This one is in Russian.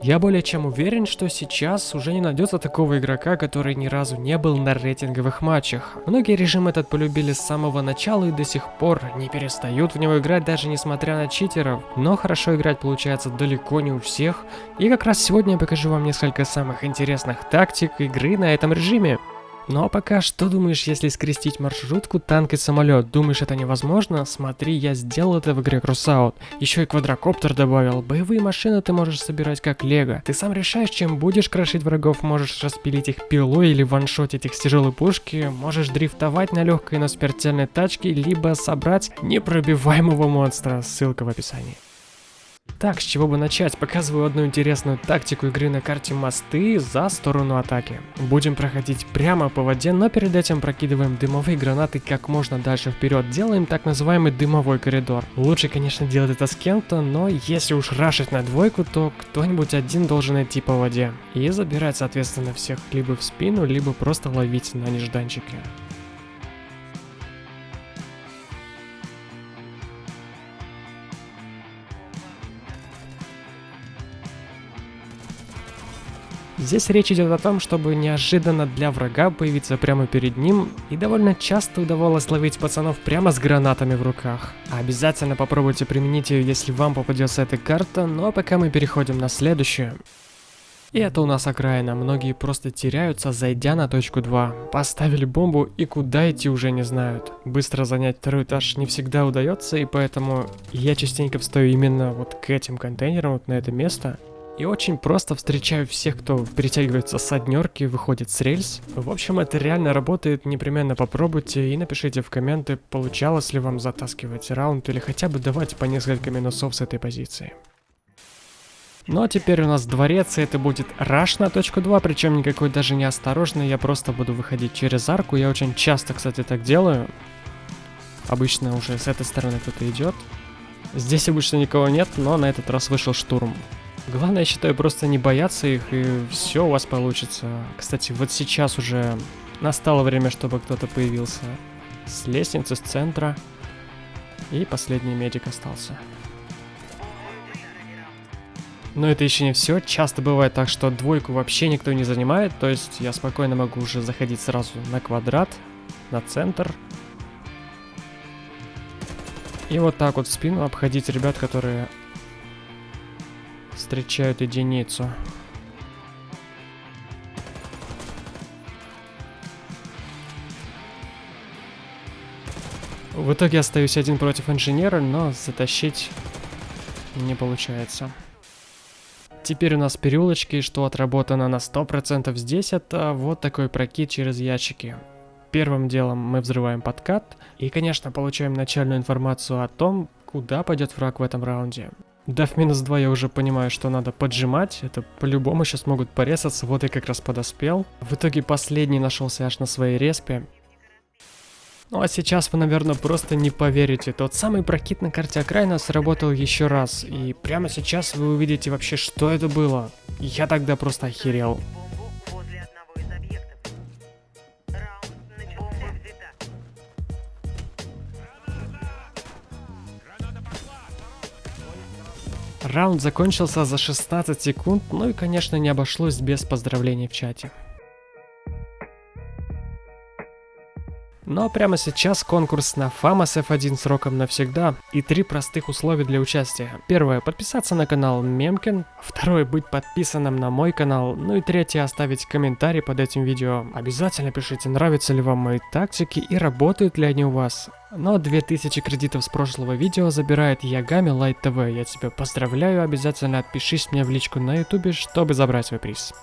Я более чем уверен, что сейчас уже не найдется такого игрока, который ни разу не был на рейтинговых матчах. Многие режим этот полюбили с самого начала и до сих пор не перестают в него играть даже несмотря на читеров. Но хорошо играть получается далеко не у всех. И как раз сегодня я покажу вам несколько самых интересных тактик игры на этом режиме. Ну а пока, что думаешь, если скрестить маршрутку, танк и самолет? Думаешь, это невозможно? Смотри, я сделал это в игре Crossout. Еще и квадрокоптер добавил. Боевые машины ты можешь собирать как лего. Ты сам решаешь, чем будешь крошить врагов. Можешь распилить их пилой или ваншотить их с тяжелой пушки. Можешь дрифтовать на легкой, но смертельной тачке, либо собрать непробиваемого монстра. Ссылка в описании. Так, с чего бы начать? Показываю одну интересную тактику игры на карте мосты за сторону атаки. Будем проходить прямо по воде, но перед этим прокидываем дымовые гранаты как можно дальше вперед. Делаем так называемый дымовой коридор. Лучше, конечно, делать это с кем-то, но если уж рашить на двойку, то кто-нибудь один должен идти по воде. И забирать, соответственно, всех либо в спину, либо просто ловить на нежданчике. Здесь речь идет о том, чтобы неожиданно для врага появиться прямо перед ним, и довольно часто удавалось ловить пацанов прямо с гранатами в руках. Обязательно попробуйте применить ее, если вам попадется эта карта, ну а пока мы переходим на следующую. И это у нас окраина, многие просто теряются, зайдя на точку 2. Поставили бомбу и куда идти уже не знают. Быстро занять второй этаж не всегда удается, и поэтому я частенько встаю именно вот к этим контейнерам, вот на это место. И очень просто встречаю всех, кто перетягивается с однерки, выходит с рельс. В общем, это реально работает, непременно попробуйте и напишите в комменты, получалось ли вам затаскивать раунд или хотя бы давать по несколько минусов с этой позиции. Ну а теперь у нас дворец, и это будет раш на точку 2, причем никакой даже не осторожный, я просто буду выходить через арку, я очень часто, кстати, так делаю. Обычно уже с этой стороны кто-то идет. Здесь обычно никого нет, но на этот раз вышел штурм. Главное, я считаю, просто не бояться их, и все у вас получится. Кстати, вот сейчас уже настало время, чтобы кто-то появился с лестницы, с центра. И последний медик остался. Но это еще не все. Часто бывает так, что двойку вообще никто не занимает. То есть я спокойно могу уже заходить сразу на квадрат, на центр. И вот так вот в спину обходить ребят, которые встречают единицу. В итоге остаюсь один против инженера, но затащить не получается. Теперь у нас переулочки, что отработано на 100% здесь, это вот такой прокид через ящики. Первым делом мы взрываем подкат и, конечно, получаем начальную информацию о том, куда пойдет враг в этом раунде. Дав минус 2 я уже понимаю, что надо поджимать. Это по-любому сейчас могут порезаться. Вот я как раз подоспел. В итоге последний нашелся аж на своей респе. Ну а сейчас вы, наверное, просто не поверите. Тот самый прокид на карте окраина сработал еще раз. И прямо сейчас вы увидите вообще, что это было. Я тогда просто охерел. Раунд закончился за 16 секунд, ну и конечно не обошлось без поздравлений в чате. Но прямо сейчас конкурс на FAMAS F1 сроком навсегда и три простых условия для участия. Первое, подписаться на канал Мемкин. Второе, быть подписанным на мой канал. Ну и третье, оставить комментарий под этим видео. Обязательно пишите, нравятся ли вам мои тактики и работают ли они у вас. Но 2000 кредитов с прошлого видео забирает Ягами Light TV. Я тебя поздравляю, обязательно отпишись мне в личку на ютубе, чтобы забрать свой приз.